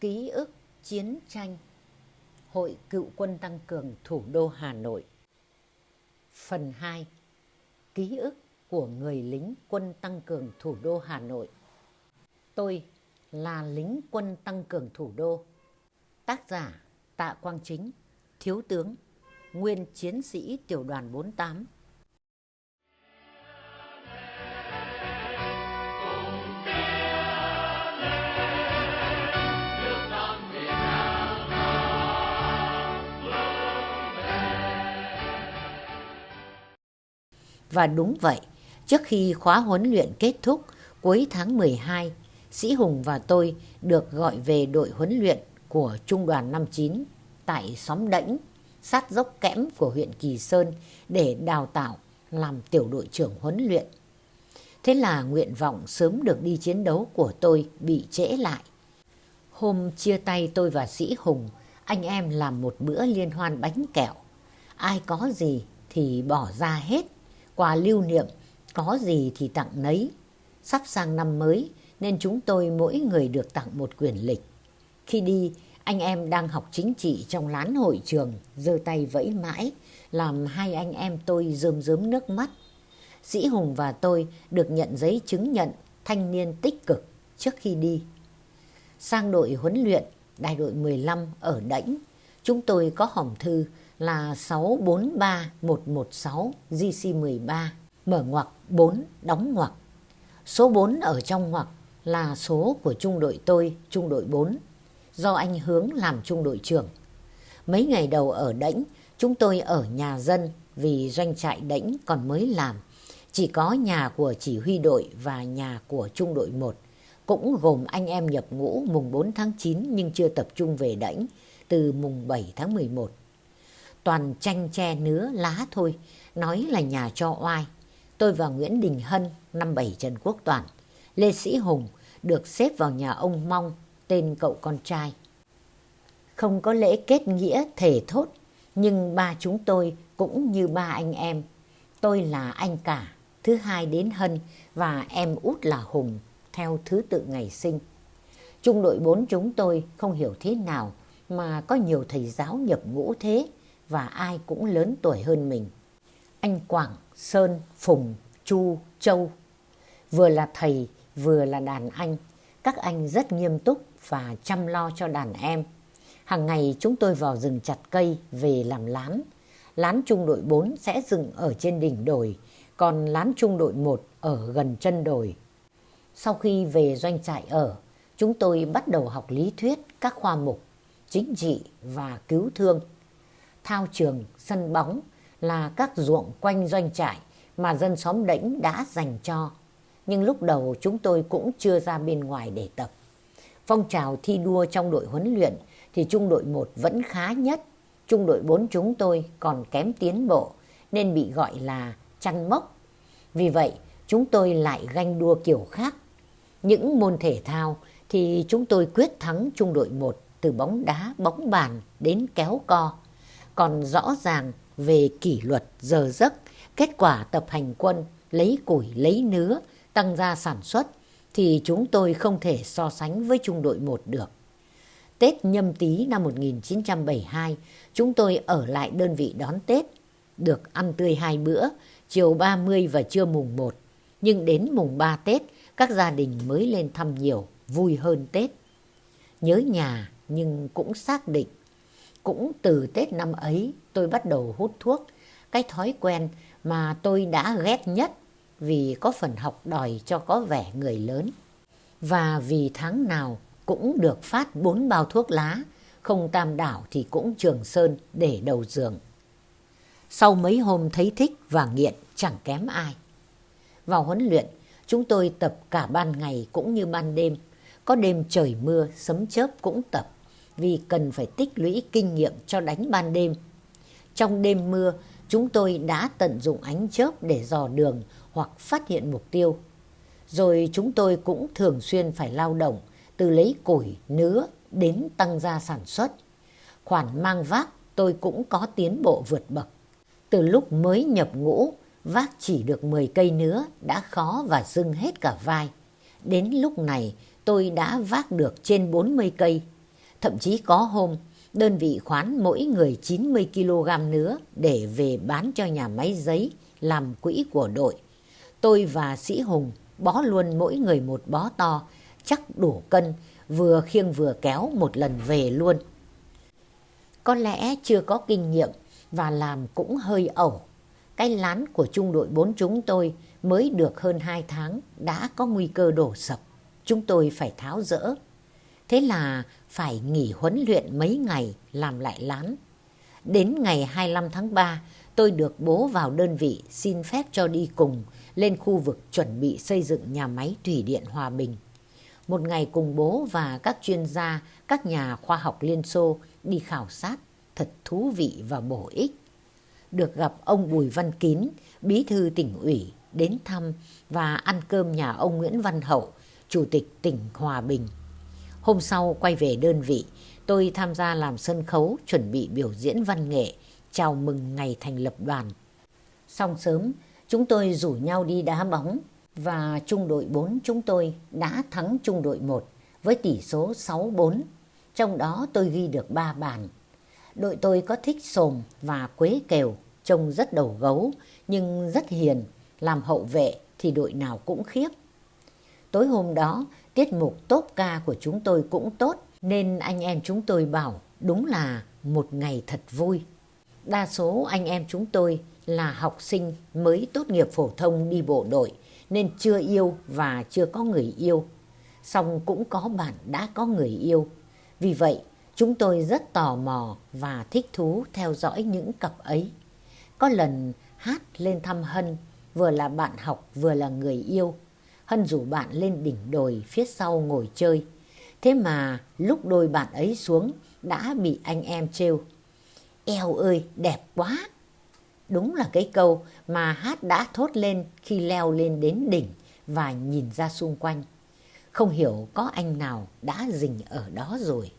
Ký ức chiến tranh. Hội Cựu quân Tăng cường Thủ đô Hà Nội. Phần 2 Ký ức của người lính quân tăng cường thủ đô Hà Nội. Tôi là lính quân tăng cường thủ đô. Tác giả Tạ Quang Chính, Thiếu tướng, Nguyên chiến sĩ tiểu đoàn 48 Và đúng vậy, trước khi khóa huấn luyện kết thúc cuối tháng 12, Sĩ Hùng và tôi được gọi về đội huấn luyện của Trung đoàn 59 tại xóm đảnh sát dốc kẽm của huyện Kỳ Sơn để đào tạo làm tiểu đội trưởng huấn luyện. Thế là nguyện vọng sớm được đi chiến đấu của tôi bị trễ lại. Hôm chia tay tôi và Sĩ Hùng, anh em làm một bữa liên hoan bánh kẹo. Ai có gì thì bỏ ra hết quà lưu niệm, có gì thì tặng nấy. Sắp sang năm mới nên chúng tôi mỗi người được tặng một quyển lịch. Khi đi, anh em đang học chính trị trong lán hội trường, giơ tay vẫy mãi, làm hai anh em tôi rơm rớm nước mắt. Sĩ Hùng và tôi được nhận giấy chứng nhận thanh niên tích cực trước khi đi. Sang đội huấn luyện, đại đội 15 ở Đảnh, chúng tôi có hòm thư là 643116 GC13 mở ngoặc 4 đóng ngoặc. Số 4 ở trong ngoặc là số của trung đội tôi, trung đội 4, do anh Hướng làm trung đội trưởng. Mấy ngày đầu ở Đảnh, chúng tôi ở nhà dân vì doanh trại Đảnh còn mới làm. Chỉ có nhà của chỉ huy đội và nhà của trung đội 1, cũng gồm anh em nhập ngũ mùng 4 tháng 9 nhưng chưa tập trung về Đảnh từ mùng 7 tháng 11 toàn tranh tre nứa lá thôi, nói là nhà cho oai. Tôi và Nguyễn Đình Hân, năm bảy Trần Quốc Toàn, Lê Sĩ Hùng được xếp vào nhà ông Mong, tên cậu con trai. Không có lễ kết nghĩa thể thốt, nhưng ba chúng tôi cũng như ba anh em. Tôi là anh cả, thứ hai đến Hân và em út là Hùng, theo thứ tự ngày sinh. Trung đội bốn chúng tôi không hiểu thế nào mà có nhiều thầy giáo nhập ngũ thế và ai cũng lớn tuổi hơn mình. Anh Quảng, Sơn, Phùng, Chu, Châu vừa là thầy vừa là đàn anh. Các anh rất nghiêm túc và chăm lo cho đàn em. Hàng ngày chúng tôi vào rừng chặt cây về làm lán. Lán trung đội 4 sẽ dựng ở trên đỉnh đồi, còn lán trung đội 1 ở gần chân đồi. Sau khi về doanh trại ở, chúng tôi bắt đầu học lý thuyết các khoa mục, chính trị và cứu thương thao trường, sân bóng là các ruộng quanh doanh trại mà dân xóm đỉnh đã dành cho. Nhưng lúc đầu chúng tôi cũng chưa ra bên ngoài để tập. Phong trào thi đua trong đội huấn luyện thì trung đội 1 vẫn khá nhất. Trung đội 4 chúng tôi còn kém tiến bộ nên bị gọi là chăn mốc. Vì vậy chúng tôi lại ganh đua kiểu khác. Những môn thể thao thì chúng tôi quyết thắng trung đội 1 từ bóng đá, bóng bàn đến kéo co còn rõ ràng về kỷ luật giờ giấc, kết quả tập hành quân, lấy củi, lấy nứa, tăng gia sản xuất thì chúng tôi không thể so sánh với trung đội 1 được. Tết nhâm tý năm 1972, chúng tôi ở lại đơn vị đón Tết, được ăn tươi hai bữa, chiều 30 và trưa mùng 1. Nhưng đến mùng 3 Tết, các gia đình mới lên thăm nhiều, vui hơn Tết. Nhớ nhà nhưng cũng xác định cũng từ Tết năm ấy tôi bắt đầu hút thuốc, cái thói quen mà tôi đã ghét nhất vì có phần học đòi cho có vẻ người lớn. Và vì tháng nào cũng được phát bốn bao thuốc lá, không tam đảo thì cũng trường sơn để đầu giường. Sau mấy hôm thấy thích và nghiện chẳng kém ai. Vào huấn luyện, chúng tôi tập cả ban ngày cũng như ban đêm. Có đêm trời mưa, sấm chớp cũng tập vì cần phải tích lũy kinh nghiệm cho đánh ban đêm. Trong đêm mưa, chúng tôi đã tận dụng ánh chớp để dò đường hoặc phát hiện mục tiêu. Rồi chúng tôi cũng thường xuyên phải lao động từ lấy củi, nứa đến tăng gia sản xuất. Khoản mang vác tôi cũng có tiến bộ vượt bậc. Từ lúc mới nhập ngũ, vác chỉ được 10 cây nứa đã khó và dưng hết cả vai. Đến lúc này tôi đã vác được trên 40 cây Thậm chí có hôm, đơn vị khoán mỗi người 90 kg nữa để về bán cho nhà máy giấy làm quỹ của đội. Tôi và Sĩ Hùng bó luôn mỗi người một bó to, chắc đủ cân, vừa khiêng vừa kéo một lần về luôn. Có lẽ chưa có kinh nghiệm và làm cũng hơi ẩu. Cái lán của trung đội 4 chúng tôi mới được hơn 2 tháng đã có nguy cơ đổ sập. Chúng tôi phải tháo rỡ. Thế là phải nghỉ huấn luyện mấy ngày làm lại lán. Đến ngày 25 tháng 3, tôi được bố vào đơn vị xin phép cho đi cùng lên khu vực chuẩn bị xây dựng nhà máy thủy điện Hòa Bình. Một ngày cùng bố và các chuyên gia, các nhà khoa học Liên Xô đi khảo sát thật thú vị và bổ ích. Được gặp ông Bùi Văn Kín, bí thư tỉnh ủy, đến thăm và ăn cơm nhà ông Nguyễn Văn Hậu, chủ tịch tỉnh Hòa Bình. Hôm sau quay về đơn vị, tôi tham gia làm sân khấu chuẩn bị biểu diễn văn nghệ, chào mừng ngày thành lập đoàn. Xong sớm, chúng tôi rủ nhau đi đá bóng và trung đội 4 chúng tôi đã thắng trung đội 1 với tỷ số 6-4. Trong đó tôi ghi được 3 bàn. Đội tôi có thích sồm và quế kèo, trông rất đầu gấu nhưng rất hiền, làm hậu vệ thì đội nào cũng khiếp. Tối hôm đó, tiết mục tốt ca của chúng tôi cũng tốt nên anh em chúng tôi bảo đúng là một ngày thật vui. Đa số anh em chúng tôi là học sinh mới tốt nghiệp phổ thông đi bộ đội nên chưa yêu và chưa có người yêu. Xong cũng có bạn đã có người yêu. Vì vậy, chúng tôi rất tò mò và thích thú theo dõi những cặp ấy. Có lần hát lên thăm Hân, vừa là bạn học vừa là người yêu. Hân rủ bạn lên đỉnh đồi phía sau ngồi chơi. Thế mà lúc đôi bạn ấy xuống đã bị anh em trêu. Eo ơi, đẹp quá! Đúng là cái câu mà hát đã thốt lên khi leo lên đến đỉnh và nhìn ra xung quanh. Không hiểu có anh nào đã dình ở đó rồi.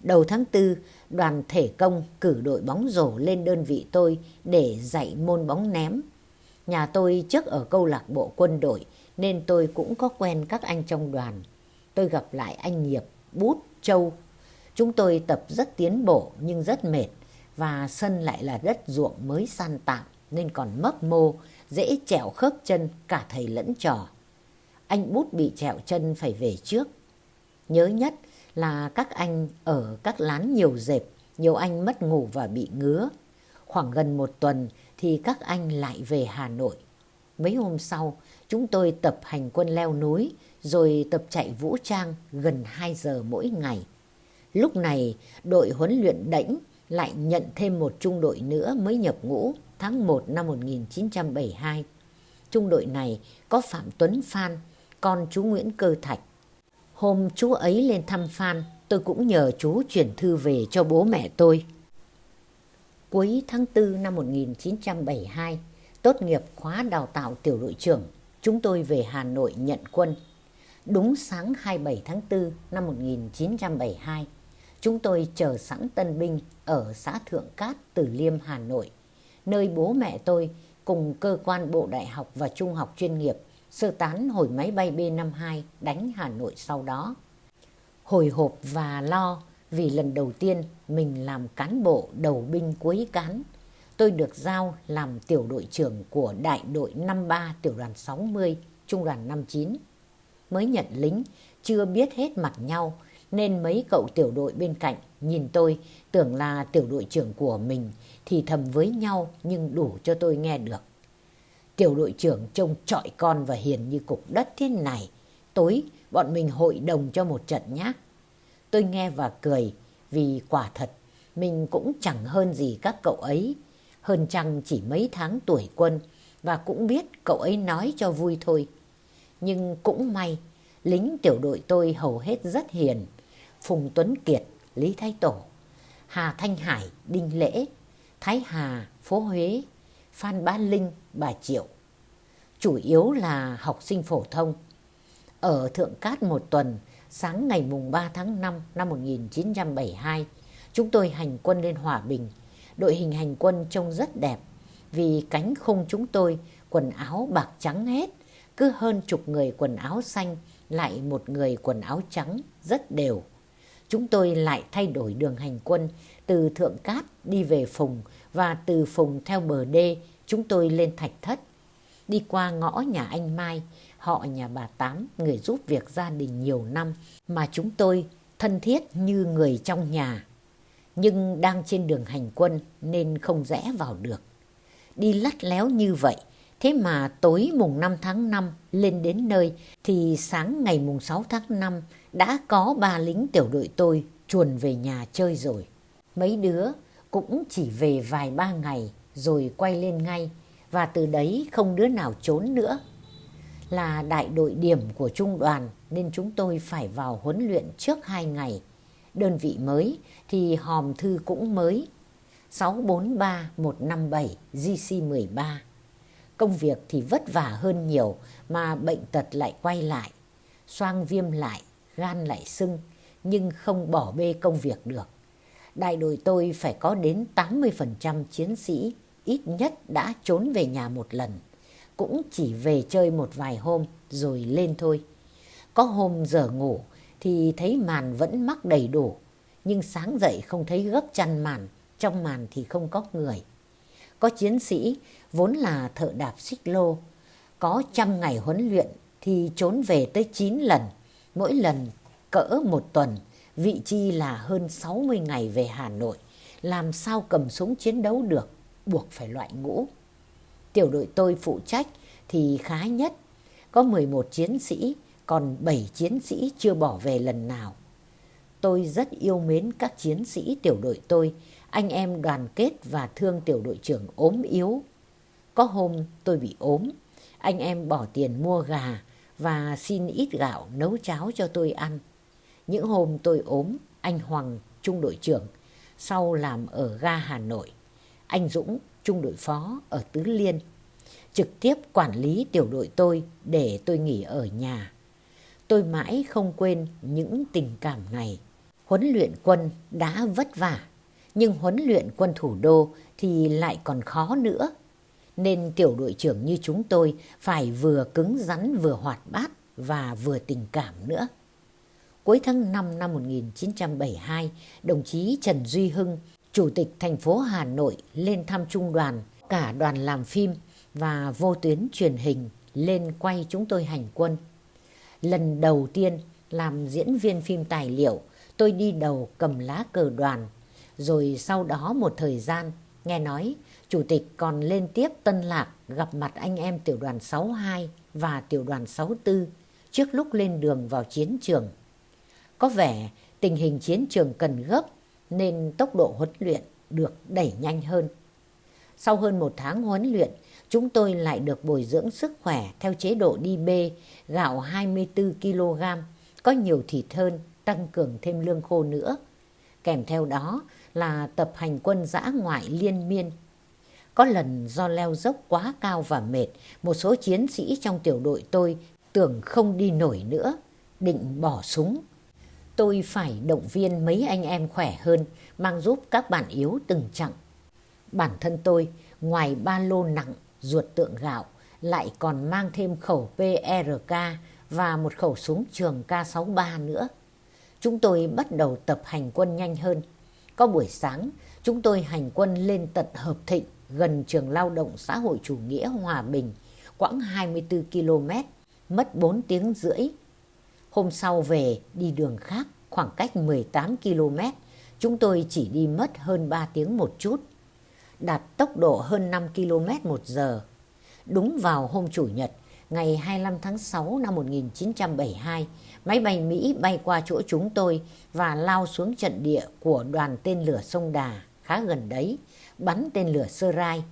Đầu tháng 4, đoàn thể công cử đội bóng rổ lên đơn vị tôi để dạy môn bóng ném. Nhà tôi trước ở câu lạc bộ quân đội nên tôi cũng có quen các anh trong đoàn. Tôi gặp lại anh Nghiệp, Bút, Châu. Chúng tôi tập rất tiến bộ nhưng rất mệt và sân lại là đất ruộng mới san tạm nên còn mấp mô, dễ trẹo khớp chân cả thầy lẫn trò. Anh Bút bị trẹo chân phải về trước. Nhớ nhất là các anh ở các lán nhiều dẹp, nhiều anh mất ngủ và bị ngứa. Khoảng gần một tuần thì các anh lại về Hà Nội. Mấy hôm sau, chúng tôi tập hành quân leo núi, rồi tập chạy vũ trang gần 2 giờ mỗi ngày. Lúc này, đội huấn luyện đẫy lại nhận thêm một trung đội nữa mới nhập ngũ tháng 1 năm 1972. Trung đội này có Phạm Tuấn Phan, con chú Nguyễn Cơ Thạch. Hôm chú ấy lên thăm Phan, tôi cũng nhờ chú chuyển thư về cho bố mẹ tôi. Cuối tháng 4 năm 1972, tốt nghiệp khóa đào tạo tiểu đội trưởng, chúng tôi về Hà Nội nhận quân. Đúng sáng 27 tháng 4 năm 1972, chúng tôi chờ sẵn tân binh ở xã Thượng Cát, Từ Liêm, Hà Nội, nơi bố mẹ tôi cùng cơ quan bộ đại học và trung học chuyên nghiệp sơ tán hồi máy bay B-52 đánh Hà Nội sau đó. Hồi hộp và lo vì lần đầu tiên mình làm cán bộ đầu binh cuối cán. Tôi được giao làm tiểu đội trưởng của đại đội 53 tiểu đoàn 60, trung đoàn 59. Mới nhận lính, chưa biết hết mặt nhau nên mấy cậu tiểu đội bên cạnh nhìn tôi tưởng là tiểu đội trưởng của mình thì thầm với nhau nhưng đủ cho tôi nghe được. Tiểu đội trưởng trông trọi con và hiền như cục đất thế này. Tối bọn mình hội đồng cho một trận nhé. Tôi nghe và cười vì quả thật mình cũng chẳng hơn gì các cậu ấy. Hơn chăng chỉ mấy tháng tuổi quân và cũng biết cậu ấy nói cho vui thôi. Nhưng cũng may, lính tiểu đội tôi hầu hết rất hiền. Phùng Tuấn Kiệt, Lý Thái Tổ, Hà Thanh Hải, Đinh Lễ, Thái Hà, Phố Huế, Phan Bá Linh, bà Triệu. Chủ yếu là học sinh phổ thông. Ở Thượng Cát một tuần, sáng ngày mùng 3 tháng 5 năm 1972, chúng tôi hành quân lên Hòa Bình. Đội hình hành quân trông rất đẹp vì cánh khung chúng tôi quần áo bạc trắng hết, cứ hơn chục người quần áo xanh lại một người quần áo trắng rất đều. chúng tôi lại thay đổi đường hành quân từ Thượng Cát đi về Phùng và từ Phùng theo bờ đê chúng tôi lên Thạch Thất. Đi qua ngõ nhà anh Mai, họ nhà bà Tám, người giúp việc gia đình nhiều năm mà chúng tôi thân thiết như người trong nhà. Nhưng đang trên đường hành quân nên không rẽ vào được. Đi lắt léo như vậy, thế mà tối mùng 5 tháng 5 lên đến nơi thì sáng ngày mùng 6 tháng 5 đã có ba lính tiểu đội tôi chuồn về nhà chơi rồi. Mấy đứa cũng chỉ về vài ba ngày rồi quay lên ngay và từ đấy không đứa nào trốn nữa. Là đại đội điểm của trung đoàn nên chúng tôi phải vào huấn luyện trước hai ngày. Đơn vị mới thì hòm thư cũng mới 643157 GC13. Công việc thì vất vả hơn nhiều mà bệnh tật lại quay lại. Xoang viêm lại, gan lại sưng nhưng không bỏ bê công việc được. Đại đội tôi phải có đến 80% chiến sĩ ít nhất đã trốn về nhà một lần. Cũng chỉ về chơi một vài hôm rồi lên thôi. Có hôm giờ ngủ thì thấy màn vẫn mắc đầy đủ. Nhưng sáng dậy không thấy gấp chăn màn, trong màn thì không có người. Có chiến sĩ vốn là thợ đạp xích lô. Có trăm ngày huấn luyện thì trốn về tới 9 lần. Mỗi lần cỡ một tuần, vị chi là hơn 60 ngày về Hà Nội. Làm sao cầm súng chiến đấu được, buộc phải loại ngũ. Tiểu đội tôi phụ trách thì khá nhất. Có 11 chiến sĩ, còn 7 chiến sĩ chưa bỏ về lần nào. Tôi rất yêu mến các chiến sĩ tiểu đội tôi, anh em đoàn kết và thương tiểu đội trưởng ốm yếu. Có hôm tôi bị ốm, anh em bỏ tiền mua gà và xin ít gạo nấu cháo cho tôi ăn. Những hôm tôi ốm, anh Hoàng, trung đội trưởng, sau làm ở ga Hà Nội. Anh Dũng, trung đội phó ở Tứ Liên, trực tiếp quản lý tiểu đội tôi để tôi nghỉ ở nhà. Tôi mãi không quên những tình cảm này. Huấn luyện quân đã vất vả, nhưng huấn luyện quân thủ đô thì lại còn khó nữa. Nên tiểu đội trưởng như chúng tôi phải vừa cứng rắn vừa hoạt bát và vừa tình cảm nữa. Cuối tháng 5 năm 1972, đồng chí Trần Duy Hưng, Chủ tịch thành phố Hà Nội lên thăm trung đoàn, cả đoàn làm phim và vô tuyến truyền hình lên quay chúng tôi hành quân. Lần đầu tiên làm diễn viên phim tài liệu, tôi đi đầu cầm lá cờ đoàn. Rồi sau đó một thời gian, nghe nói Chủ tịch còn lên tiếp Tân Lạc gặp mặt anh em tiểu đoàn 62 và tiểu đoàn 64 trước lúc lên đường vào chiến trường. Có vẻ tình hình chiến trường cần gấp nên tốc độ huấn luyện được đẩy nhanh hơn. Sau hơn một tháng huấn luyện, chúng tôi lại được bồi dưỡng sức khỏe theo chế độ đi bê, gạo 24 kg, có nhiều thịt hơn, tăng cường thêm lương khô nữa. Kèm theo đó là tập hành quân dã ngoại liên miên. Có lần do leo dốc quá cao và mệt, một số chiến sĩ trong tiểu đội tôi tưởng không đi nổi nữa, định bỏ súng tôi phải động viên mấy anh em khỏe hơn, mang giúp các bạn yếu từng chặng. Bản thân tôi, ngoài ba lô nặng, ruột tượng gạo, lại còn mang thêm khẩu PRK và một khẩu súng trường K63 nữa. Chúng tôi bắt đầu tập hành quân nhanh hơn. Có buổi sáng, chúng tôi hành quân lên tận Hợp Thịnh, gần trường lao động xã hội chủ nghĩa Hòa Bình, quãng 24 km, mất 4 tiếng rưỡi Hôm sau về đi đường khác khoảng cách 18 km, chúng tôi chỉ đi mất hơn 3 tiếng một chút, đạt tốc độ hơn 5 km một giờ. Đúng vào hôm Chủ nhật, ngày 25 tháng 6 năm 1972, máy bay Mỹ bay qua chỗ chúng tôi và lao xuống trận địa của đoàn tên lửa sông Đà, khá gần đấy, bắn tên lửa sơ rai.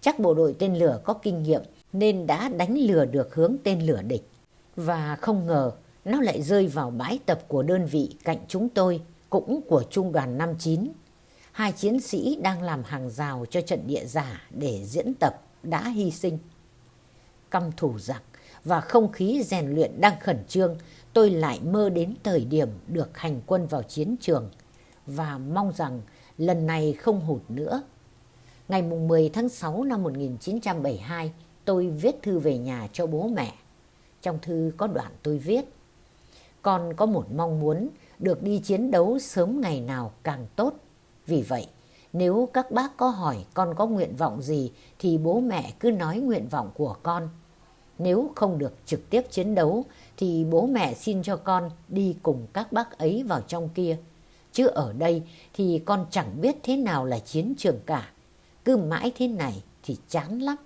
Chắc bộ đội tên lửa có kinh nghiệm nên đã đánh lừa được hướng tên lửa địch. Và không ngờ nó lại rơi vào bãi tập của đơn vị cạnh chúng tôi, cũng của trung đoàn 59. Hai chiến sĩ đang làm hàng rào cho trận địa giả để diễn tập đã hy sinh. Căm thủ giặc và không khí rèn luyện đang khẩn trương, tôi lại mơ đến thời điểm được hành quân vào chiến trường và mong rằng lần này không hụt nữa. Ngày 10 tháng 6 năm 1972, tôi viết thư về nhà cho bố mẹ. Trong thư có đoạn tôi viết con có một mong muốn được đi chiến đấu sớm ngày nào càng tốt. Vì vậy, nếu các bác có hỏi con có nguyện vọng gì thì bố mẹ cứ nói nguyện vọng của con. Nếu không được trực tiếp chiến đấu thì bố mẹ xin cho con đi cùng các bác ấy vào trong kia. Chứ ở đây thì con chẳng biết thế nào là chiến trường cả. Cứ mãi thế này thì chán lắm.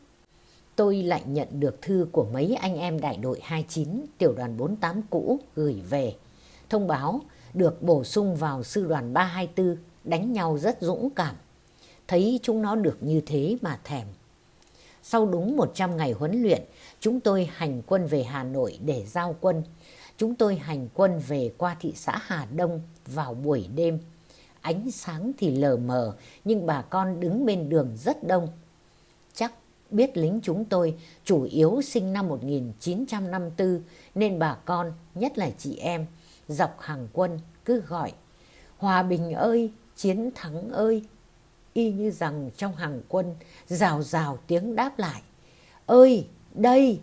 Tôi lại nhận được thư của mấy anh em đại đội 29 tiểu đoàn 48 cũ gửi về. Thông báo được bổ sung vào sư đoàn 324 đánh nhau rất dũng cảm. Thấy chúng nó được như thế mà thèm. Sau đúng 100 ngày huấn luyện, chúng tôi hành quân về Hà Nội để giao quân. Chúng tôi hành quân về qua thị xã Hà Đông vào buổi đêm. Ánh sáng thì lờ mờ, nhưng bà con đứng bên đường rất đông. Chắc biết lính chúng tôi chủ yếu sinh năm 1954 nên bà con, nhất là chị em, dọc hàng quân cứ gọi Hòa bình ơi, chiến thắng ơi. Y như rằng trong hàng quân rào rào tiếng đáp lại. Ơi, đây!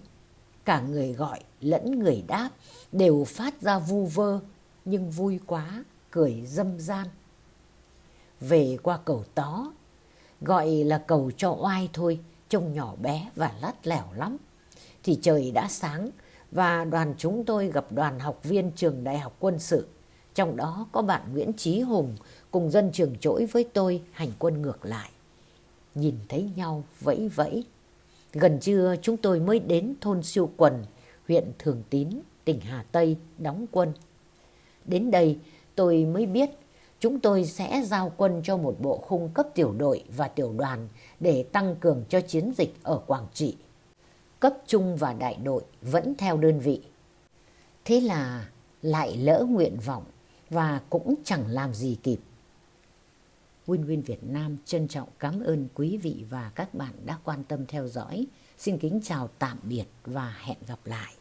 Cả người gọi lẫn người đáp đều phát ra vu vơ nhưng vui quá, cười dâm gian. Về qua cầu tó, gọi là cầu cho oai thôi, trông nhỏ bé và lắt lẻo lắm. Thì trời đã sáng và đoàn chúng tôi gặp đoàn học viên trường đại học quân sự. Trong đó có bạn Nguyễn Trí Hùng cùng dân trường trỗi với tôi hành quân ngược lại. Nhìn thấy nhau vẫy vẫy. Gần trưa chúng tôi mới đến thôn Siêu Quần, huyện Thường Tín, tỉnh Hà Tây đóng quân. Đến đây tôi mới biết chúng tôi sẽ giao quân cho một bộ khung cấp tiểu đội và tiểu đoàn để tăng cường cho chiến dịch ở Quảng Trị. Cấp trung và đại đội vẫn theo đơn vị. Thế là lại lỡ nguyện vọng và cũng chẳng làm gì kịp. Win Win Việt Nam trân trọng cảm ơn quý vị và các bạn đã quan tâm theo dõi. Xin kính chào tạm biệt và hẹn gặp lại.